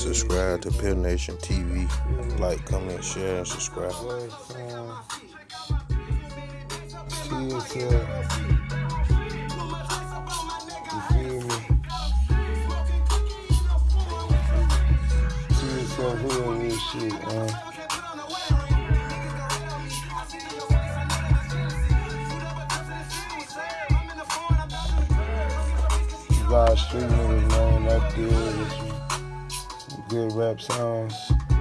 Subscribe to Pill Nation TV. Like, comment, share, and subscribe. Uh, you shit, man? Street niggas, man, that good rap songs.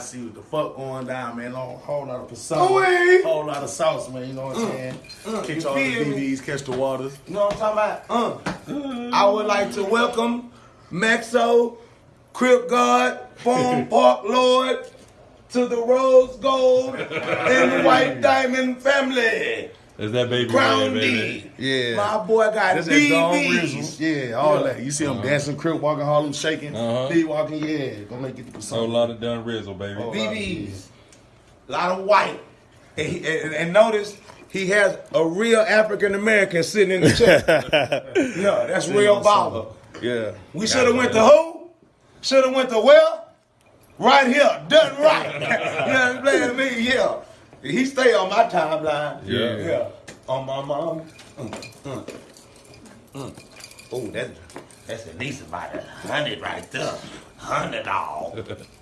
See what the fuck going down, man. Long, whole lot of persona, whole lot of sauce, man. You know what I'm saying? catch you all the? BBs, catch the waters. You know what I'm talking about? Uh, I would like to welcome Maxo, Crip God, Farm Park Lord to the Rose Gold and White Diamond family. Is that baby Crown red. D. Yeah. My boy got That's that Dawn BBs. Yeah, all that. You see them dancing, crip walking, Harlem shaking, Uh-huh. B walking. Yeah, gonna make it the So a lot of done Rizzle, baby. Oh. BBs. A lot of white. And, he, and, and notice he has a real African American sitting in the chair. yeah, that's real baller. Yeah. We should have went to who? Should have went to well? Right here, done right. you know what I'm saying? Me, yeah. He stay on my timeline. Yeah. Yeah. On my mom. Mm, mm, mm. Oh, that's that's at least about a hundred right there. Hundred all.